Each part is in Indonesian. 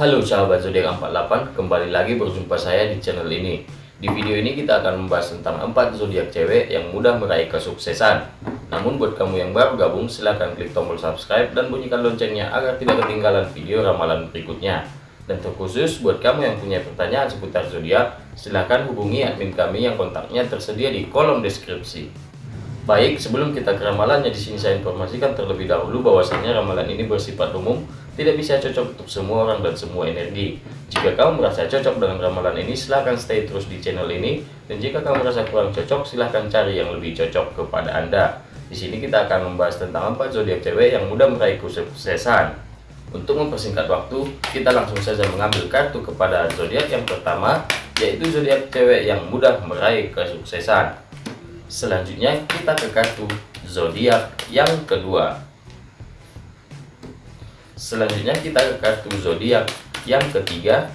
Halo sahabat zodiak 48, kembali lagi berjumpa saya di channel ini. Di video ini kita akan membahas tentang 4 zodiak cewek yang mudah meraih kesuksesan. Namun buat kamu yang baru gabung, silahkan klik tombol subscribe dan bunyikan loncengnya agar tidak ketinggalan video ramalan berikutnya. Dan terkhusus buat kamu yang punya pertanyaan seputar zodiak, silahkan hubungi admin kami yang kontaknya tersedia di kolom deskripsi. Baik, sebelum kita ke ramalannya, di sini saya informasikan terlebih dahulu bahwasanya ramalan ini bersifat umum, tidak bisa cocok untuk semua orang dan semua energi. Jika kamu merasa cocok dengan ramalan ini, silahkan stay terus di channel ini. Dan jika kamu merasa kurang cocok, silahkan cari yang lebih cocok kepada Anda. Di sini kita akan membahas tentang empat zodiak cewek yang mudah meraih kesuksesan. Untuk mempersingkat waktu, kita langsung saja mengambil kartu kepada zodiak yang pertama, yaitu zodiak cewek yang mudah meraih kesuksesan. Selanjutnya kita ke kartu zodiak yang kedua. Selanjutnya kita ke kartu zodiak yang ketiga.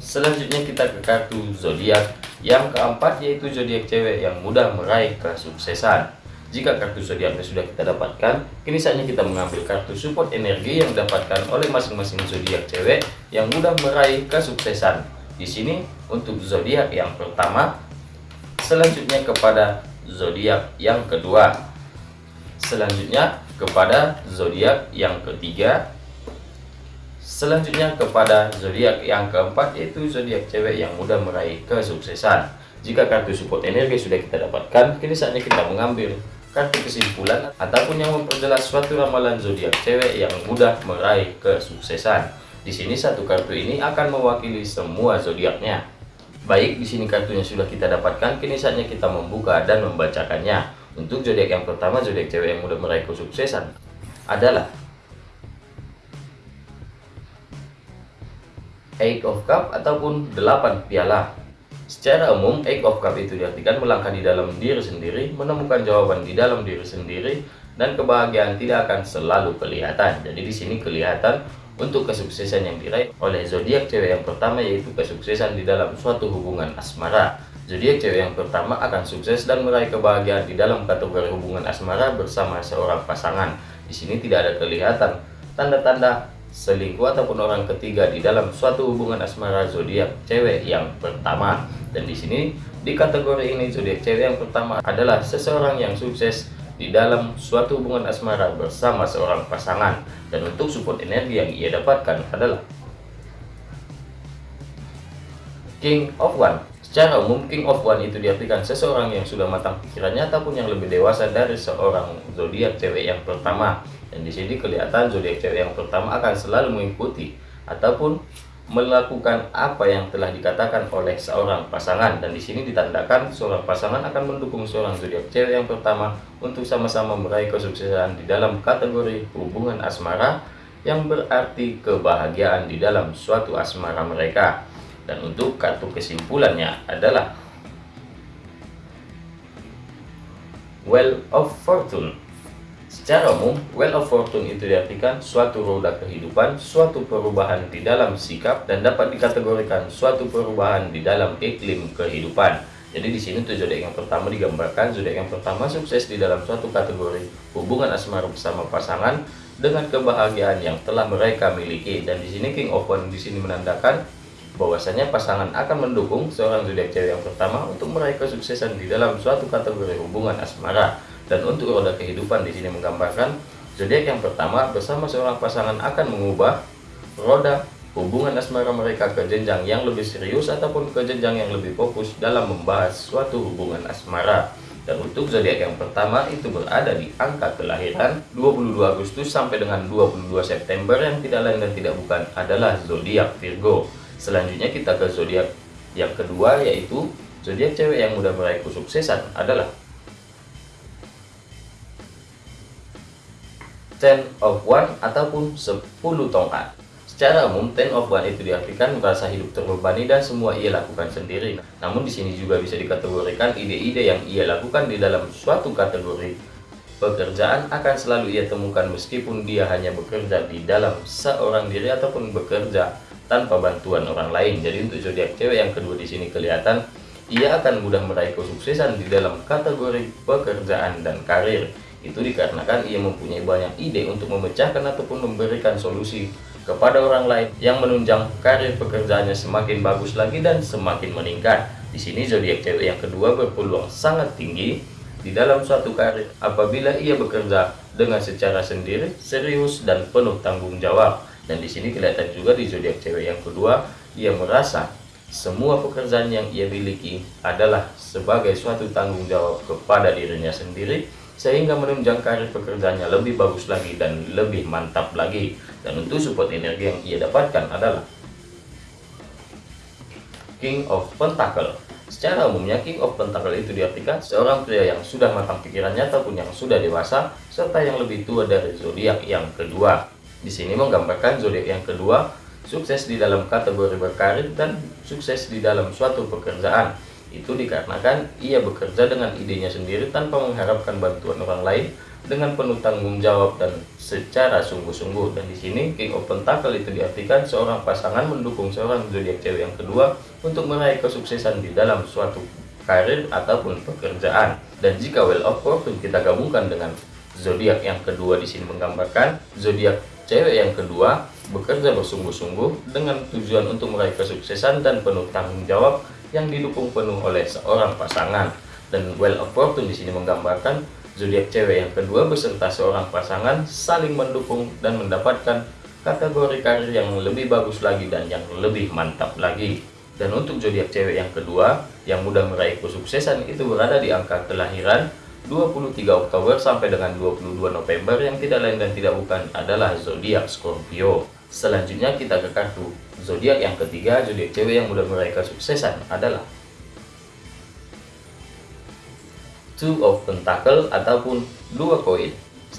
Selanjutnya kita ke kartu zodiak yang keempat yaitu zodiak cewek yang mudah meraih kesuksesan. Jika kartu zodiaknya sudah kita dapatkan, kini saatnya kita mengambil kartu support energi yang didapatkan oleh masing-masing zodiak cewek yang mudah meraih kesuksesan. Di sini untuk zodiak yang pertama, selanjutnya kepada zodiak yang kedua, selanjutnya kepada zodiak yang ketiga, selanjutnya kepada zodiak yang keempat yaitu zodiak cewek yang mudah meraih kesuksesan. Jika kartu support energi sudah kita dapatkan, kini saatnya kita mengambil kartu kesimpulan ataupun yang memperjelas suatu ramalan zodiak cewek yang mudah meraih kesuksesan. Di sini satu kartu ini akan mewakili semua zodiaknya. Baik, di sini kartunya sudah kita dapatkan, kini saatnya kita membuka dan membacakannya. Untuk zodiak yang pertama, zodiak cewek yang mudah meraih kesuksesan adalah Eight of Cup ataupun 8 piala. Secara umum, Eight of Cup itu diartikan melangkah di dalam diri sendiri, menemukan jawaban di dalam diri sendiri, dan kebahagiaan tidak akan selalu kelihatan. Jadi di sini kelihatan untuk kesuksesan yang diraih oleh zodiak cewek yang pertama yaitu kesuksesan di dalam suatu hubungan asmara. Zodiak cewek yang pertama akan sukses dan meraih kebahagiaan di dalam kategori hubungan asmara bersama seorang pasangan. Di sini tidak ada kelihatan tanda-tanda selingkuh ataupun orang ketiga di dalam suatu hubungan asmara zodiak cewek yang pertama. Dan di sini di kategori ini zodiak cewek yang pertama adalah seseorang yang sukses di dalam suatu hubungan asmara bersama seorang pasangan dan untuk support energi yang ia dapatkan adalah King of One secara umum King of One itu diartikan seseorang yang sudah matang pikirannya ataupun yang lebih dewasa dari seorang zodiak cewek yang pertama. Dan di sini kelihatan zodiak cewek yang pertama akan selalu mengikuti ataupun melakukan apa yang telah dikatakan oleh seorang pasangan. Dan di sini ditandakan seorang pasangan akan mendukung seorang zodiak cewek yang pertama untuk sama-sama meraih kesuksesan di dalam kategori hubungan asmara yang berarti kebahagiaan di dalam suatu asmara mereka dan untuk kartu kesimpulannya adalah Well of Fortune Secara umum, Well of Fortune itu diartikan suatu roda kehidupan, suatu perubahan di dalam sikap, dan dapat dikategorikan suatu perubahan di dalam iklim kehidupan. Jadi di sini tuh zodiak yang pertama digambarkan zodiak yang pertama sukses di dalam suatu kategori hubungan asmara bersama pasangan dengan kebahagiaan yang telah mereka miliki dan di sini King of One di sini menandakan bahwasanya pasangan akan mendukung seorang zodiak cewek yang pertama untuk meraih kesuksesan di dalam suatu kategori hubungan asmara. Dan untuk roda kehidupan di sini menggambarkan zodiak yang pertama bersama seorang pasangan akan mengubah roda hubungan asmara mereka ke jenjang yang lebih serius ataupun ke jenjang yang lebih fokus dalam membahas suatu hubungan asmara. Dan untuk zodiak yang pertama itu berada di angka kelahiran 22 Agustus sampai dengan 22 September yang tidak lain dan tidak bukan adalah zodiak Virgo. Selanjutnya kita ke zodiak yang kedua yaitu zodiak cewek yang mudah meraih kesuksesan adalah ten of one ataupun 10 tongkat. Secara umum, ten of one itu diartikan merasa hidup terbebani dan semua ia lakukan sendiri. Namun di sini juga bisa dikategorikan ide-ide yang ia lakukan di dalam suatu kategori pekerjaan akan selalu ia temukan meskipun dia hanya bekerja di dalam seorang diri ataupun bekerja tanpa bantuan orang lain. Jadi untuk zodiak cewek yang kedua di sini kelihatan ia akan mudah meraih kesuksesan di dalam kategori pekerjaan dan karir Itu dikarenakan ia mempunyai banyak ide untuk memecahkan ataupun memberikan solusi kepada orang lain yang menunjang karir pekerjaannya semakin bagus lagi dan semakin meningkat. Di sini zodiak cewek yang kedua berpeluang sangat tinggi di dalam suatu karir apabila ia bekerja dengan secara sendiri, serius dan penuh tanggung jawab. Dan di sini kelihatan juga di zodiak cewek yang kedua, ia merasa semua pekerjaan yang ia miliki adalah sebagai suatu tanggung jawab kepada dirinya sendiri sehingga menunjang karir pekerjaannya lebih bagus lagi dan lebih mantap lagi dan untuk support energi yang ia dapatkan adalah King of Pentacle Secara umumnya King of Pentacle itu diartikan seorang pria yang sudah matang pikirannya ataupun yang sudah dewasa serta yang lebih tua dari zodiak yang kedua. Di sini menggambarkan zodiak yang kedua sukses di dalam kategori berkarir dan sukses di dalam suatu pekerjaan. Itu dikarenakan ia bekerja dengan idenya sendiri tanpa mengharapkan bantuan orang lain dengan penuh tanggung jawab dan secara sungguh-sungguh. Dan di sini King of Pentacle itu diartikan seorang pasangan mendukung seorang zodiak cewek yang kedua untuk meraih kesuksesan di dalam suatu karir ataupun pekerjaan. Dan jika Well of Fortune kita gabungkan dengan zodiak yang kedua di sini menggambarkan zodiak cewek yang kedua bekerja bersungguh-sungguh dengan tujuan untuk meraih kesuksesan dan penuh tanggung jawab yang didukung penuh oleh seorang pasangan. Dan Well of Fortune di sini menggambarkan Zodiak cewek yang kedua beserta seorang pasangan saling mendukung dan mendapatkan kategori karir yang lebih bagus lagi dan yang lebih mantap lagi. Dan untuk zodiak cewek yang kedua yang mudah meraih kesuksesan itu berada di angka kelahiran 23 Oktober sampai dengan 22 November yang tidak lain dan tidak bukan adalah zodiak Scorpio. Selanjutnya kita ke kartu zodiak yang ketiga, zodiak cewek yang mudah meraih kesuksesan adalah two of pentacle ataupun dua koin.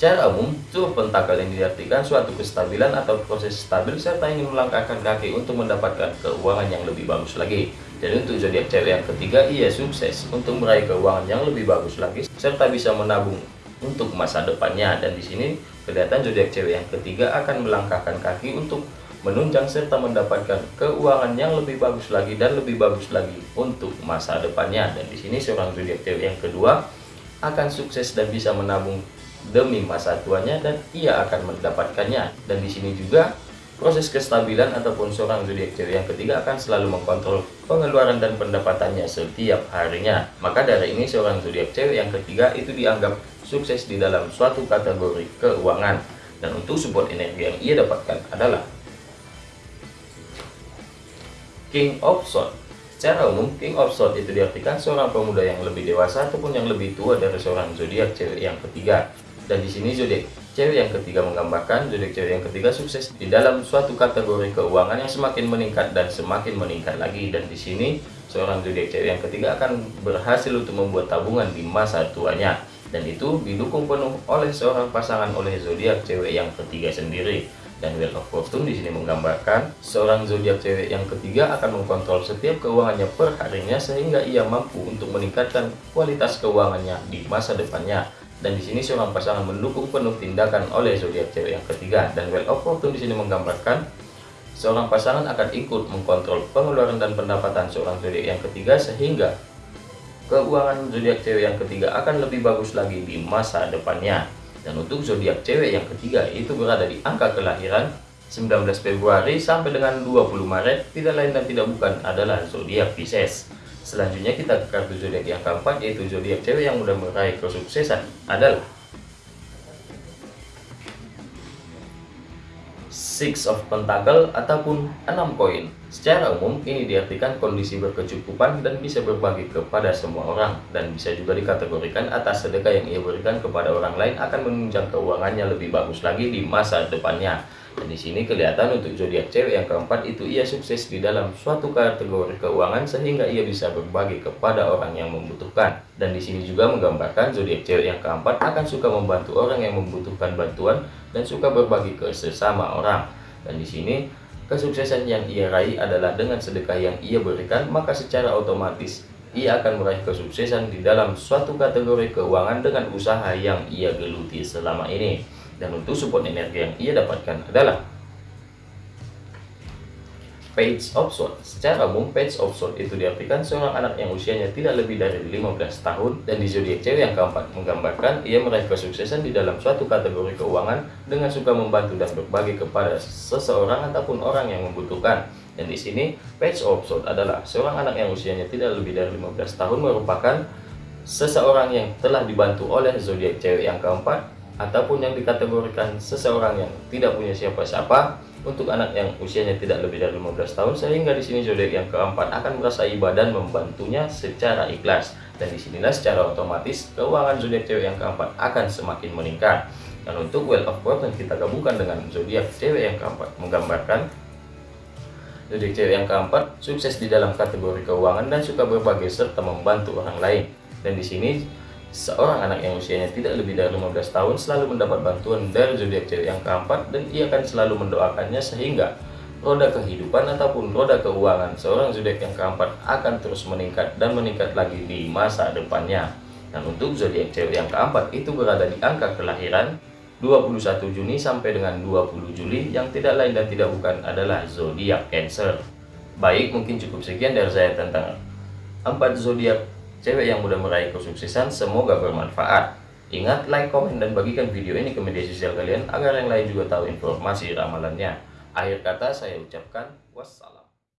Secara umum, of pentacle ini diartikan suatu kestabilan atau proses stabil serta ingin melangkahkan kaki untuk mendapatkan keuangan yang lebih bagus lagi. Dan untuk zodiak cewek yang ketiga, ia sukses untuk meraih keuangan yang lebih bagus lagi serta bisa menabung untuk masa depannya. Dan di sini kelihatan zodiak cewek yang ketiga akan melangkahkan kaki untuk menunjang serta mendapatkan keuangan yang lebih bagus lagi dan lebih bagus lagi untuk masa depannya. Dan di sini seorang zodiak cewek yang kedua akan sukses dan bisa menabung demi masa tuanya dan ia akan mendapatkannya. Dan di sini juga proses kestabilan ataupun seorang zodiak cewek yang ketiga akan selalu mengkontrol pengeluaran dan pendapatannya setiap harinya. Maka dari ini seorang zodiak cewek yang ketiga itu dianggap sukses di dalam suatu kategori keuangan. Dan untuk support energi yang ia dapatkan adalah King of Swords. Secara umum, King of Swords itu diartikan seorang pemuda yang lebih dewasa ataupun yang lebih tua dari seorang zodiak cewek yang ketiga. Dan di sini zodiak cewek yang ketiga menggambarkan zodiak cewek yang ketiga sukses di dalam suatu kategori keuangan yang semakin meningkat dan semakin meningkat lagi. Dan di sini seorang zodiak cewek yang ketiga akan berhasil untuk membuat tabungan di masa tuanya. Dan itu didukung penuh oleh seorang pasangan oleh zodiak cewek yang ketiga sendiri. Dan Wheel of Fortune di sini menggambarkan seorang zodiak cewek yang ketiga akan mengkontrol setiap keuangannya per harinya sehingga ia mampu untuk meningkatkan kualitas keuangannya di masa depannya. Dan di sini seorang pasangan mendukung penuh tindakan oleh zodiak cewek yang ketiga. Dan Wheel of Fortune di sini menggambarkan seorang pasangan akan ikut mengkontrol pengeluaran dan pendapatan seorang zodiak yang ketiga sehingga keuangan zodiak cewek yang ketiga akan lebih bagus lagi di masa depannya. Dan untuk zodiak cewek yang ketiga itu berada di angka kelahiran 19 Februari sampai dengan 20 Maret tidak lain dan tidak bukan adalah zodiak Pisces. Selanjutnya kita ke kartu zodiak yang keempat yaitu zodiak cewek yang mudah meraih kesuksesan adalah Six of Pentacle ataupun enam koin. Secara umum, ini diartikan kondisi berkecukupan dan bisa berbagi kepada semua orang dan bisa juga dikategorikan atas sedekah yang ia berikan kepada orang lain akan menunjang keuangannya lebih bagus lagi di masa depannya. Dan di sini kelihatan untuk zodiak cewek yang keempat itu ia sukses di dalam suatu kategori keuangan sehingga ia bisa berbagi kepada orang yang membutuhkan. Dan di sini juga menggambarkan zodiak cewek yang keempat akan suka membantu orang yang membutuhkan bantuan dan suka berbagi ke sesama orang. Dan di sini kesuksesan yang ia raih adalah dengan sedekah yang ia berikan, maka secara otomatis ia akan meraih kesuksesan di dalam suatu kategori keuangan dengan usaha yang ia geluti selama ini. Dan untuk support energi yang ia dapatkan adalah Page of Swords. Secara umum, Page of Swords itu diartikan seorang anak yang usianya tidak lebih dari 15 tahun dan di zodiak cewek yang keempat menggambarkan ia meraih kesuksesan di dalam suatu kategori keuangan dengan suka membantu dan berbagi kepada seseorang ataupun orang yang membutuhkan. Dan di sini, Page of Swords adalah seorang anak yang usianya tidak lebih dari 15 tahun merupakan seseorang yang telah dibantu oleh zodiak cewek yang keempat ataupun yang dikategorikan seseorang yang tidak punya siapa-siapa untuk anak yang usianya tidak lebih dari 15 tahun sehingga di sini zodiak yang keempat akan merasa ibadah membantunya secara ikhlas. Dan di sinilah secara otomatis keuangan zodiak cewek yang keempat akan semakin meningkat. Dan untuk well of fortune kita gabungkan dengan zodiak cewek yang keempat menggambarkan zodiak cewek yang keempat sukses di dalam kategori keuangan dan suka berbagi serta membantu orang lain. Dan di sini Seorang anak yang usianya tidak lebih dari 15 tahun selalu mendapat bantuan dari zodiak cewek yang keempat dan ia akan selalu mendoakannya sehingga roda kehidupan ataupun roda keuangan seorang zodiak yang keempat akan terus meningkat dan meningkat lagi di masa depannya. Dan untuk zodiak cewek yang keempat itu berada di angka kelahiran 21 Juni sampai dengan 20 Juli yang tidak lain dan tidak bukan adalah zodiak Cancer. Baik, mungkin cukup sekian dari saya tentang empat zodiak cewek yang mudah meraih kesuksesan semoga bermanfaat. Ingat, like, komen, dan bagikan video ini ke media sosial kalian agar yang lain juga tahu informasi ramalannya. Akhir kata saya ucapkan wassalam.